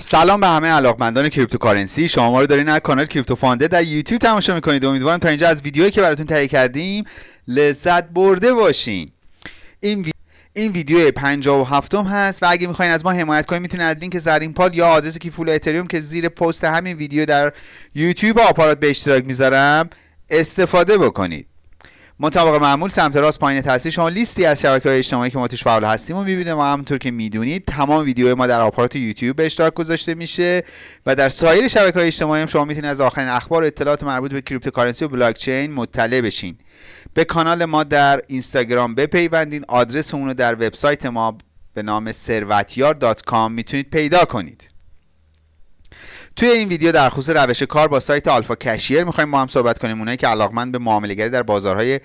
سلام به همه علاقمندان cryptocurrency. شما ما رو دارین از کانال Crypto Funder در یوتیوب تماشا می‌کنید. امیدوارم تا اینجا از ویدیویی که براتون تهیه کردیم لذت برده باشین. این وی... این ویدیو 57 م هست و اگه می‌خواین از ما حمایت کنید می‌تونید از لینک زرین پال یا آدرس کیف پول اتریوم که زیر پست همین ویدیو در یوتیوب آپارات به اشتراک می‌ذارم استفاده بکنید. مطابق معمول سمت راست پایین تصویر شما لیستی از شبکه های اجتماعی که ما توش فعال هستیم و می‌بینید. و همونطور که می‌دونید تمام ویدیوهای ما در آپارات یوتیوب به اشتراک گذاشته میشه و در سایر شبکه های اجتماعی هم شما می‌تونید از آخرین اخبار و اطلاعات مربوط به cryptocurrency و بلاک چین مطلع بشین. به کانال ما در اینستاگرام بپیوندین. آدرس اون رو در وبسایت ما به نام ثروتیار.com می‌تونید پیدا کنید. توی این ویدیو در خصوص روش کار با سایت Alfacashier می‌خوایم با هم صحبت کنیم. اونایی که علاقمند به معاملهگری در بازارهای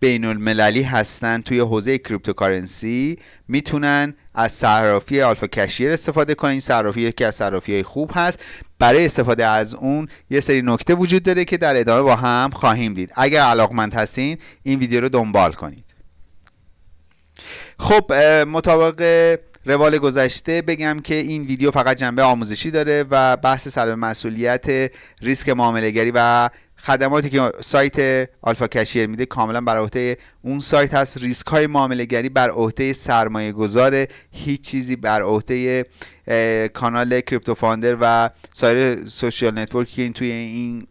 بین المللی هستن توی حوزه cryptocurrency می‌تونن از صرافی Alfacashier استفاده کنن. این صرافی یکی از صرافی های خوب هست. برای استفاده از اون یه سری نکته وجود داره که در ادامه با هم خواهیم دید. اگر علاقمند هستین این ویدیو رو دنبال کنید. خب مطابق روال گذشته بگم که این ویدیو فقط جنبه آموزشی داره و بحث سلب مسئولیت ریسک معاملهگری و خدماتی که سایت آلفا کشیر میده کاملا بر عهده اون سایت هست. ریسک های معامله گری بر عهده سرمایه گذاره هیچ چیزی بر عهده کانال Crypto Funder و سایر social network ی که توی این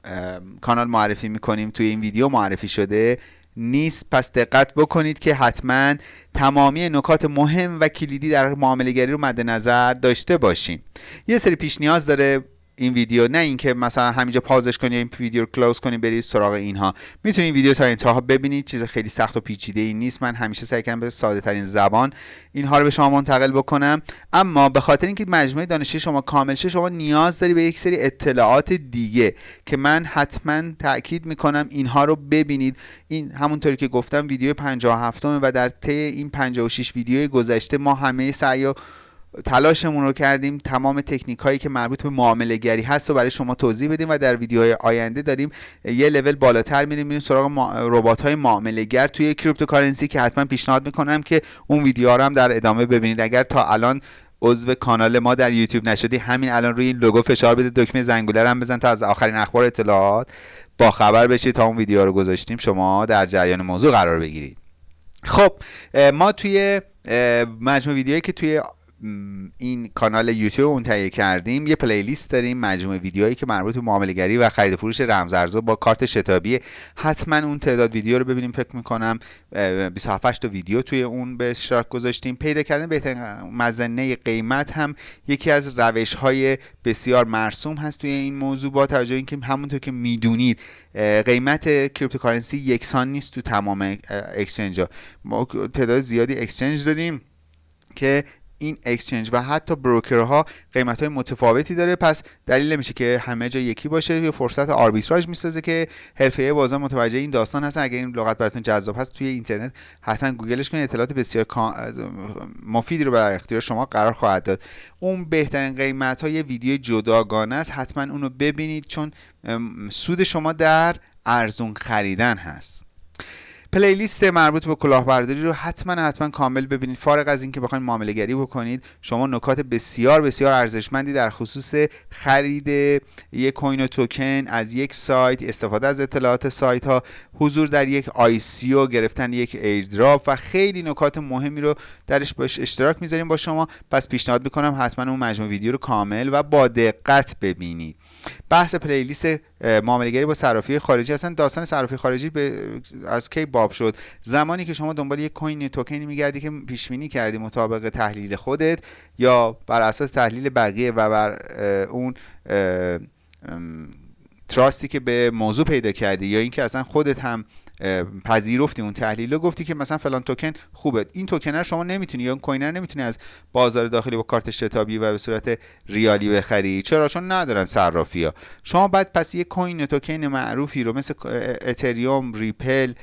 کانال معرفی می‌کنیم توی این ویدیو معرفی شده. نیست. پس دقت بکنید که حتما تمامی نکات مهم و کلیدی در معامله گری رو مد نظر داشته باشیم یه سری پیش نیاز داره. این ویدیو نه اینکه مثلا همینجا pause ش کنی این ویدیو رو close کنی برید سراغ اینها. می‌تونید ویدیو تا انتها ببینید چیز خیلی سخت و پیچیده ای نیست. من همیشه سعی کردم به ساده ترین زبان اینها رو به شما منتقل بکنم. اما به خاطر اینکه مجموعه دانشی شما کامل شه شما نیاز داری به یک سری اطلاعات دیگه که من حتما تاکید می‌کنم اینها رو ببینید. این همونطوری که گفتم ویدیو 57 و در طی این 56 ویدیو گذشته ما همه سعی تلاشمون رو کردیم. تمام تکنیک هایی که مربوط به معامله گری هست و برای شما توضیح بدیم و در ویدیوهای آینده داریم یه لول بالاتر میریم میریم سراغ ربات های معامله گر توی cryptocurrency که حتما پیشنهاد می‌کنم که اون ویدیوها رو هم در ادامه ببینید. اگر تا الان عضو کانال ما در یوتیوب نشدی همین الان روی این لوگو فشار بده دکمه زنگوله هم بزن تا از آخرین اخبار اطلاعات با خبر بشید تا اون ویدیو رو گذاشتیم. شما در جریان موضوع قرار بگیرید. خب ما توی مجموع ویدیوهایی که توی این کانال یوتیوب اون تهیه کردیم. یه پلیلیست داریم مجموعه ویدیوهایی که مربوط به معاملهگری و خرید فروش رمزارزها با کارت شتابی. حتما اون تعداد ویدیو رو ببینیم فکر می‌کنم 27 تا ویدیو توی اون به اشتراک گذاشتیم. پیدا کردن بهترین مظنه قیمت هم یکی از روش های بسیار مرسوم هست توی این موضوع با توجه اینکه همونطور که می‌دونید قیمت cryptocurrency یکسان نیست تو تمام exchange ها. ما تعداد زیادی exchange داریم که این exchange و حتی broker ها قیمت های متفاوتی داره. پس دلیل نمیشه که همه جا یکی باشه. یه فرصت آربیتراژ می‌سازه که حرفه بازار متوجه این داستان هستن. اگر این لغت براتون جذاب هست توی اینترنت حتما گوگلش کنید. اطلاعات بسیار مفیدی رو در اختیار شما قرار خواهد داد. اون بهترین قیمت های ویدیو جداگانه است. حتما اونو ببینید چون سود شما در ارزون خریدن هست. پلیلیست مربوط به کلاهبرداری رو حتما حتما کامل ببینید. فارغ از اینکه بخواید معامله گری بکنید شما نکات بسیار بسیار ارزشمندی در خصوص خرید یک coin و توکن از یک سایت استفاده از اطلاعات سایت ها حضور در یک ICO گرفتن یک airdrop و خیلی نکات مهمی رو درش به اشتراک می‌ذاریم با شما. پس پیشنهاد می‌کنم حتما اون مجموع ویدیو رو کامل و با دقت ببینید. بحث playlist معاملهگری با صرافی خارجی. اصلا داستان صرافی خارجی به از کی باب شد؟ زمانی که شما دنبال یک coin token ی میگردی که پیش بینی کردی مطابق تحلیل خودت یا بر اساس تحلیل بقیه و بر اون trust ی که به موضوع پیدا کردی یا اینکه اصلا خودت هم پذیرفتی اون تحلیل رو گفتی که مثلا فلان توکن خوبه. این توکن رو شما نمی‌تونی یا coin رو نمی‌تونی از بازار داخلی با کارت شتابی و به صورت ریالی بخری. چرا؟ چون ندارن صرافی ها شما بعد پس یه coin token معروفی رو مثل اتریوم ریپل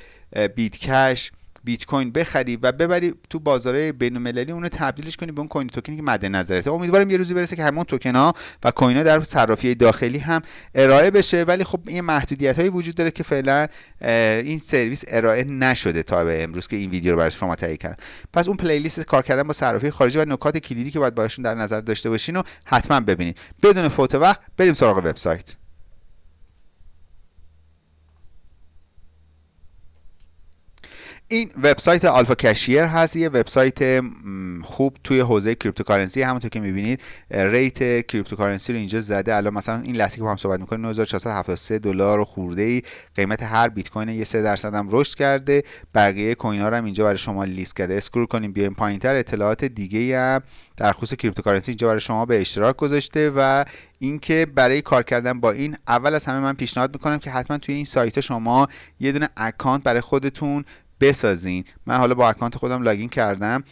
بیت کش بیت کوین بخری و ببری تو بازار بین المللی اونو تبدیلش کنی به اون کوین توکنی که مد نظرته امیدوارم یه روزی برسه که همون توکن ها و کوین ها در صرافی داخلی هم ارائه بشه ولی خب این محدودیت هایی وجود داره که فعلا این سرویس ارائه نشده تا به امروز که این ویدیو رو برای شما تهیه کردم. پس اون پلیلیست کار کردن با صرافی خارجی و نکات کلیدی که باید باشون در نظر داشته باشین رو حتما ببینید. بدون فوت وقت بریم سراغ وبسایت. این وبسایت AlfaCashier هست یه وبسایت خوب توی حوزه cryptocurrency. همونطور که می‌بینید rate cryptocurrency رو اینجا زده. الان مثلا این لحظه با هم صحبت می‌کنیم 9473 دلار و خورده ای. قیمت هر بیت کوین یه 3 درصد هم رشد کرده. بقیه کوین ها هم اینجا برای شما لیست کرده. scroll کنیم بیایم پایینتر اطلاعات دیگه هم در خصوص cryptocurrency اینجا برای شما به اشتراک گذاشته و اینکه برای کار کردن با این اول از همه من پیشنهاد می‌کنم که حتما توی این سایت شما یه دونه account برای خودتون بسازین. من حالا با account خودم login کردم.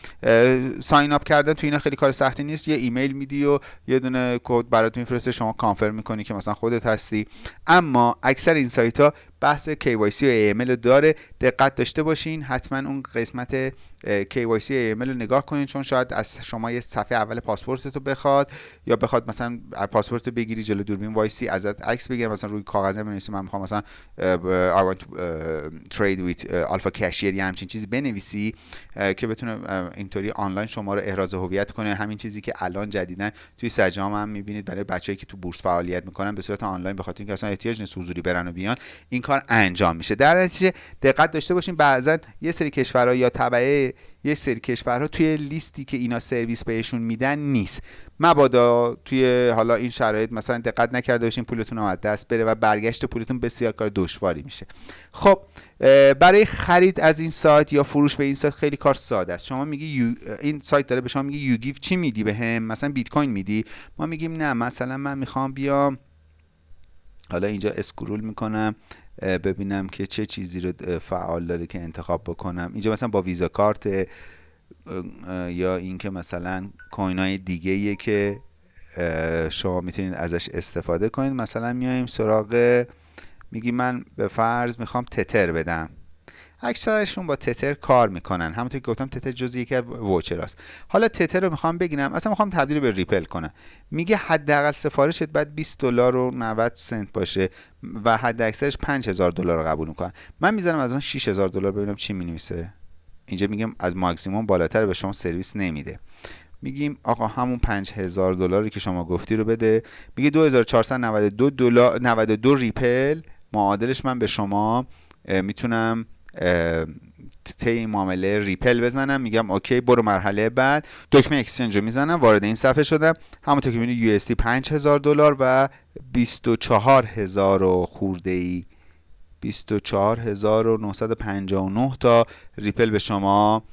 sign up کردن تو اینا خیلی کار سختی نیست. یه ایمیل میدی و یه دونه کد برات میفرسته شما confirm می‌کنی که مثلا خودت هستی. اما اکثر این سایت ها بحث KYC و AML داره. دقت داشته باشین. حتما اون قسمت KYC و AML رو نگاه کنین چون شاید از شما یه صفحه اول پاسپورت تو بخواد یا بخواد مثلا پاسپورت رو بگیری جلو دوربین وایسی ازت عکس بگیره. مثلا روی کاغذ بنویسی من می‌خوام مثلا I want to trade with alpha یا همچین چیزی بنویسی که بتونه اینطوری آنلاین شما رو احراز هویت کنه. همین چیزی که الان جدیدن توی سجام هم می‌بینید. برای بچه‌ای که تو بورس فعالیت می‌کنن به صورت آنلاین به خاطر اینکه اصلا احتیاج نیست حضوری برن و بیان. این انجام میشه. در نتیجه دقت داشته باشین بعضا یه سری کشورها یا تبعه یه سری کشورها توی لیستی که اینا سرویس بهشون میدن نیست. مبادا توی حالا این شرایط مثلا دقت نکرده باشین پولتون از دست بره و برگشت پولتون بسیار کار دشواری میشه. خب برای خرید از این سایت یا فروش به این سایت خیلی کار ساده است. شما میگی این سایت داره به شما میگه you give چی میدی به مثلا بیت کوین میدی؟ ما میگیم نه مثلا من می‌خوام بیام حالا اینجا scroll می‌کنم. ببینم که چه چیزی رو فعال داره که انتخاب بکنم. اینجا مثلا با Visa Card یا اینکه مثلا coin های دیگه که شما می‌تونید ازش استفاده کنید. مثلا میایم سراغ میگی من به فرض می‌خوام تتر بدم. اکثرشون با تتر کار می‌کنن. همونطور که گفتم تتر جزی یکی از ووچراست حالا تتر رو می‌خوام بگیرم. اصلا می‌خوام تبدیل به ریپل کنم. میگه حداقل سفارشت باید 20 دلار و 90 سنت باشه و حد اکثرش 5000 دلار رو قبول می‌کنن. من می‌ذارم از اون 6000 دلار ببینم چی می‌نویسه. اینجا میگم از ماکسیموم بالاتر به شما سرویس نمیده. میگیم آقا همون 5000 دلاری که شما گفتی رو بده. میگه 2492 دلار 92 ریپل. معادلش من به شما می‌تونم طی معامله ریپل بزنم میگم اوکی برو مرحله بعد. دکمه exchange رو می‌زنم وارد این صفحه شدم. همونطور که می‌بینید US 5000 دلار و 24000 و خورده ای 24959 تا ریپل به شما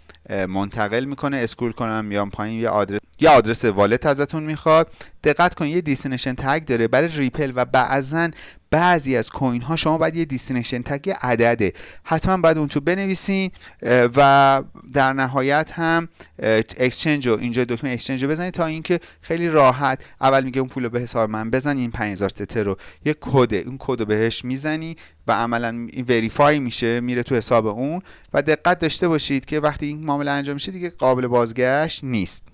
منتقل می‌کنه. scroll کنم میام پایین. یه آدرس یه آدرس wallet ازتون می‌خواد. دقت کنید یه destination tag داره برای ریپل و بعضا بعضی از coin ها شما باید یه destination tag عدده. حتما باید اون تو بنویسین و در نهایت هم exchange رو اینجا دکمه exchange رو بزنید تا اینکه خیلی راحت. اول میگه اون پول رو به حساب من بزن این 5000 تتر رو. یه کد اون کد رو بهش می‌زنی و عملا verify میشه میره تو حساب اون. و دقت داشته باشید که وقتی این معامله انجام میشه دیگه قابل بازگشت نیست.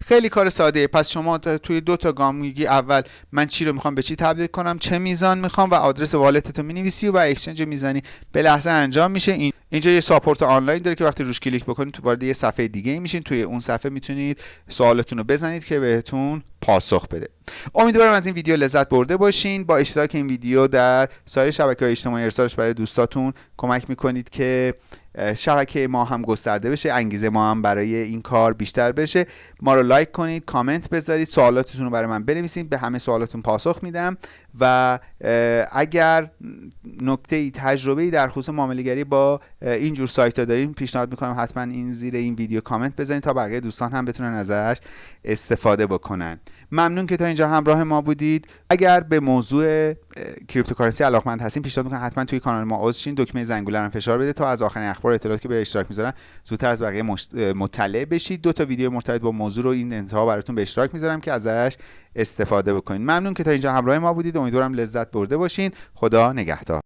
خیلی کار ساده. پس شما توی دو تا گام میگی اول من چی رو می‌خوام به چی تبدیل کنم چه میزان می‌خوام و آدرس wallet ت رو می‌نویسی و exchange می‌زنی. به لحظه انجام میشه. این اینجا یه support آنلاین داره که وقتی روش کلیک بکنید تو وارد یه صفحه دیگه میشین. توی اون صفحه می‌تونید سوالتون رو بزنید که بهتون پاسخ بده. امیدوارم از این ویدیو لذت برده باشین. با اشتراک این ویدیو در سایر شبکه های اجتماعی ارسالش برای دوستاتون کمک می‌کنید که شبکه ما هم گسترده بشه انگیزه ما هم برای این کار بیشتر بشه. ما رو لایک کنید کامنت بذارید. سوالاتتون رو برای من بنویسید. به همه سوالاتون پاسخ میدم. و اگر نکته ای تجربه ای در خصوص معاملهگری با این جور سایت ها دارین پیشنهاد می‌کنم حتما این زیر این ویدیو کامنت بزنید تا بقیه دوستان هم بتونن ازش استفاده بکنن. ممنون که تا اینجا همراه ما بودید. اگر به موضوع cryptocurrency علاقمند هستین پیشنهاد می‌کنم حتما توی کانال ما عضو شین دکمه زنگوله رو فشار بده تا از آخرین اخبار اطلاعاتی که به اشتراک می‌ذارن زودتر از بقیه مطلع بشید. دو تا ویدیو مرتبط با موضوع رو این انتها براتون به اشتراک می‌ذارم که ازش استفاده بکنید ممنون که تا اینجا همراه ما بودید. امیدوارم لذت برده باشین. خدا نگهدار.